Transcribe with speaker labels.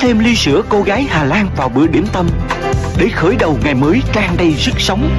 Speaker 1: Thêm ly sữa cô gái Hà Lan vào bữa điểm tâm để khởi đầu ngày mới tràn đầy sức sống.